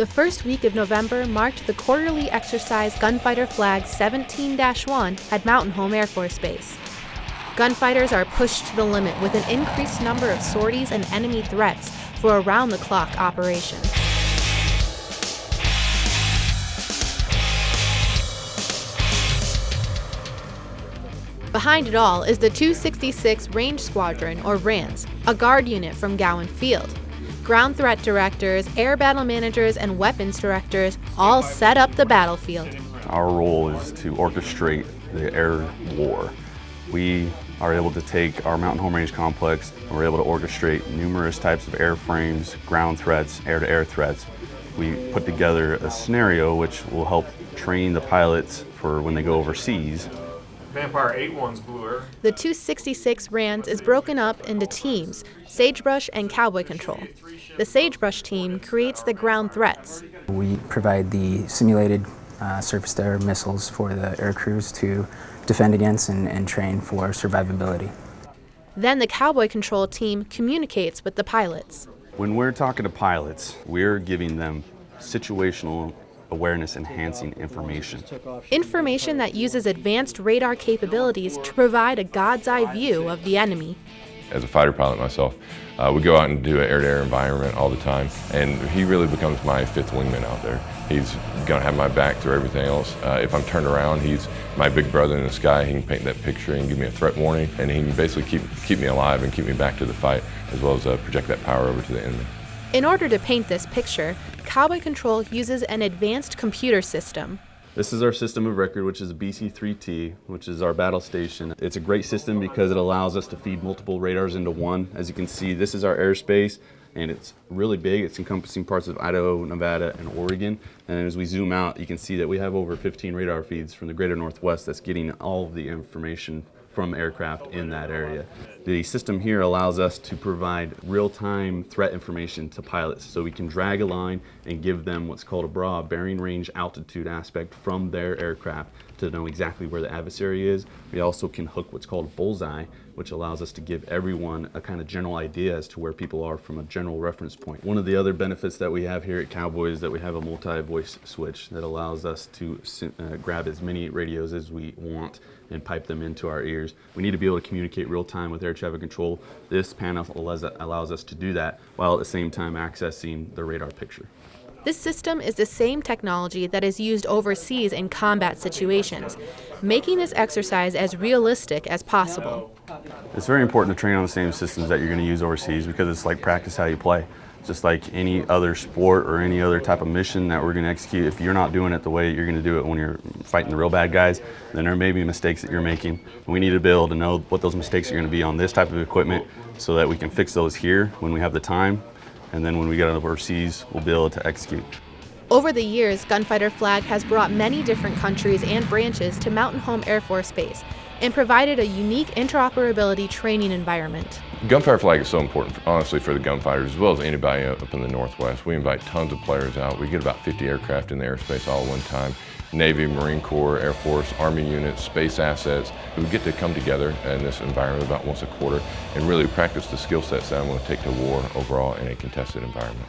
The first week of November marked the quarterly exercise Gunfighter Flag 17-1 at Mountain Home Air Force Base. Gunfighters are pushed to the limit with an increased number of sorties and enemy threats for around-the-clock operations. Behind it all is the 266 Range Squadron, or RANS, a guard unit from Gowen Field. Ground threat directors, air battle managers, and weapons directors all set up the battlefield. Our role is to orchestrate the air war. We are able to take our Mountain Home Range complex and we're able to orchestrate numerous types of airframes, ground threats, air-to-air -air threats. We put together a scenario which will help train the pilots for when they go overseas Vampire 8-1's bluer. The 266 RANS is broken up into teams, Sagebrush and Cowboy Control. The Sagebrush team creates the ground threats. We provide the simulated uh, surface-to-air missiles for the air crews to defend against and, and train for survivability. Then the Cowboy Control team communicates with the pilots. When we're talking to pilots, we're giving them situational awareness enhancing information. Information that uses advanced radar capabilities to provide a god's eye view of the enemy. As a fighter pilot myself, uh, we go out and do an air-to-air -air environment all the time, and he really becomes my fifth wingman out there. He's gonna have my back through everything else. Uh, if I'm turned around, he's my big brother in the sky. He can paint that picture and give me a threat warning, and he can basically keep, keep me alive and keep me back to the fight, as well as uh, project that power over to the enemy. In order to paint this picture, Cowboy Control uses an advanced computer system. This is our system of record, which is BC3T, which is our battle station. It's a great system because it allows us to feed multiple radars into one. As you can see, this is our airspace, and it's really big. It's encompassing parts of Idaho, Nevada, and Oregon. And as we zoom out, you can see that we have over 15 radar feeds from the greater Northwest that's getting all of the information from aircraft in that area. The system here allows us to provide real-time threat information to pilots so we can drag a line and give them what's called a BRA, bearing range altitude aspect from their aircraft to know exactly where the adversary is. We also can hook what's called bullseye, which allows us to give everyone a kind of general idea as to where people are from a general reference point. One of the other benefits that we have here at Cowboy is that we have a multi-voice switch that allows us to uh, grab as many radios as we want and pipe them into our ears. We need to be able to communicate real time with air traffic control. This panel allows us to do that while at the same time accessing the radar picture. This system is the same technology that is used overseas in combat situations, making this exercise as realistic as possible. It's very important to train on the same systems that you're going to use overseas because it's like practice how you play. Just like any other sport or any other type of mission that we're going to execute, if you're not doing it the way you're going to do it when you're fighting the real bad guys, then there may be mistakes that you're making. We need to be able to know what those mistakes are going to be on this type of equipment so that we can fix those here when we have the time and then when we get out of overseas, we'll be able to execute. Over the years, Gunfighter Flag has brought many different countries and branches to Mountain Home Air Force Base and provided a unique interoperability training environment. Gunfighter Flag is so important, honestly, for the gunfighters as well as anybody up in the Northwest. We invite tons of players out. We get about 50 aircraft in the airspace all at one time. Navy, Marine Corps, Air Force, Army units, space assets, We get to come together in this environment about once a quarter and really practice the skill sets that I'm going to take to war overall in a contested environment.